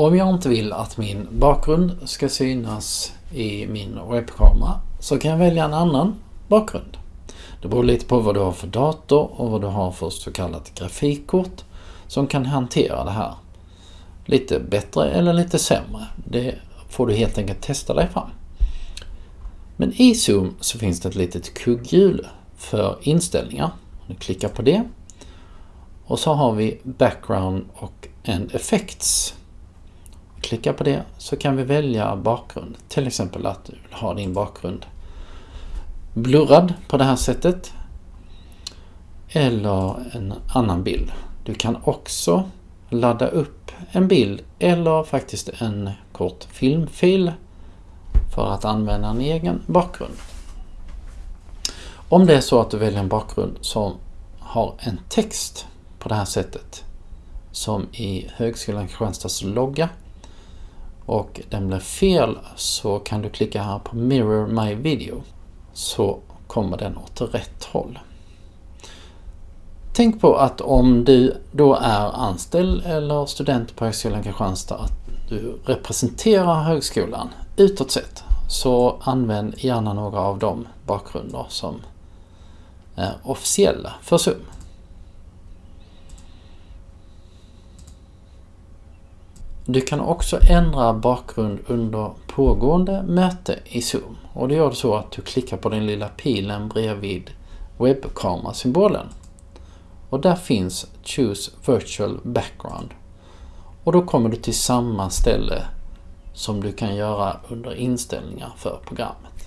Om jag inte vill att min bakgrund ska synas i min webbkamera så kan jag välja en annan bakgrund. Det beror lite på vad du har för dator och vad du har för så kallat grafikkort som kan hantera det här. Lite bättre eller lite sämre. Det får du helt enkelt testa dig fram. Men i Zoom så finns det ett litet kugghjul för inställningar. Du klickar på det. Och så har vi Background och End Effects. Klicka på det så kan vi välja bakgrund. Till exempel att du vill ha din bakgrund blurrad på det här sättet. Eller en annan bild. Du kan också ladda upp en bild eller faktiskt en kort filmfil för att använda en egen bakgrund. Om det är så att du väljer en bakgrund som har en text på det här sättet som i Högskolan Kristianstads logga och den blir fel så kan du klicka här på Mirror My Video så kommer den åt rätt håll. Tänk på att om du då är anställd eller student på Högskolan Kristianstad att du representerar högskolan utåt sett så använd gärna några av de bakgrunder som är officiella för Zoom. Du kan också ändra bakgrund under pågående möte i Zoom och det gör du så att du klickar på den lilla pilen bredvid webbkamerasymbolen. Och där finns Choose Virtual Background. Och då kommer du till samma ställe som du kan göra under inställningar för programmet.